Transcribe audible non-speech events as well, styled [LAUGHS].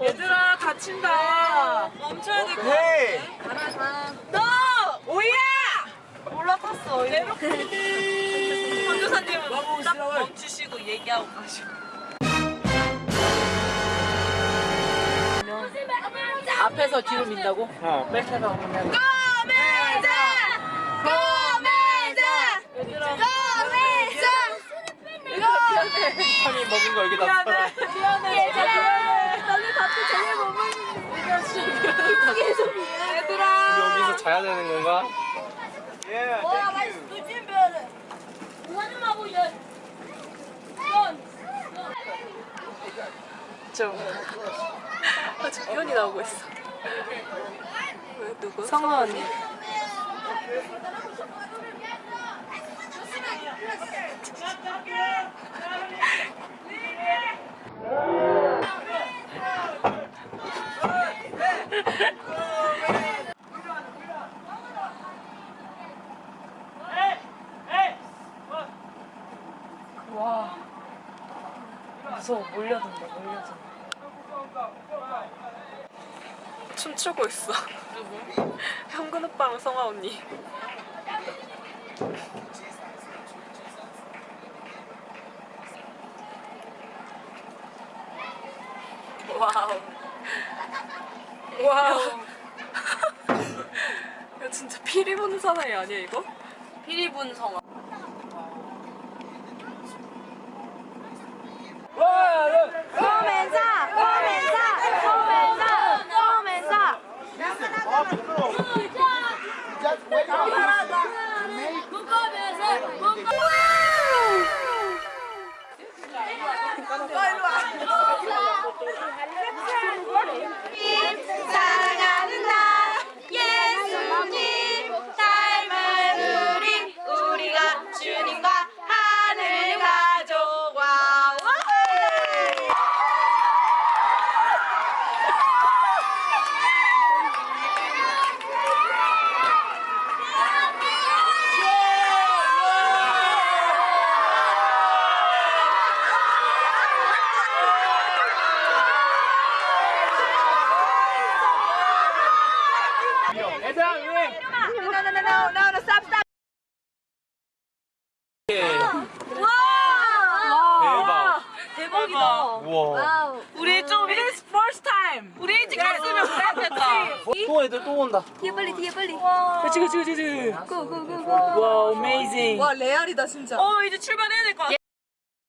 얘들아 다친다. 멈춰야 될것 같아. 가라, 오야! 올라탔어. 내려. 권교사님은 딱 멈추시고 얘기하고 가시고. 앞에서 뒤로 민다고? 어. 뺄 때가 없냐고. 먹은 거 여기다 썰어. 미안해. 미안해. 미안해. 너네 밥도 제대로 못 먹는데. 얘들아. 여기서 자야 되는 건가? 예, 좀 아주 기운이 나오고 있어. 왜 누구? 성아 언니. 와 무서워 몰려든다 몰려든다 춤추고 있어. 현근 오빠랑 성아 언니. Wow wow. 야. [LAUGHS] 진짜 피리 부는 사나이 아니야 이거? 피리 부는 성아 코멘사 코멘사 코멘사 코멘사 사랑하는 나 예수님 닮은 우리 우리가 주님과 하늘 가족 와 얘들아, 유행! No no no no no no stop stop 대박. 대박이다 우와. 우리 좀 It's first time 우리 일찍 갔으면 그랬겠다 또 애들 또 온다. 뒤에 빨리 뒤에 빨리 그치, 그치, 그치. 고고고고 와, amazing. 와 레알이다 진짜 어 이제 출발해야 될 것 같아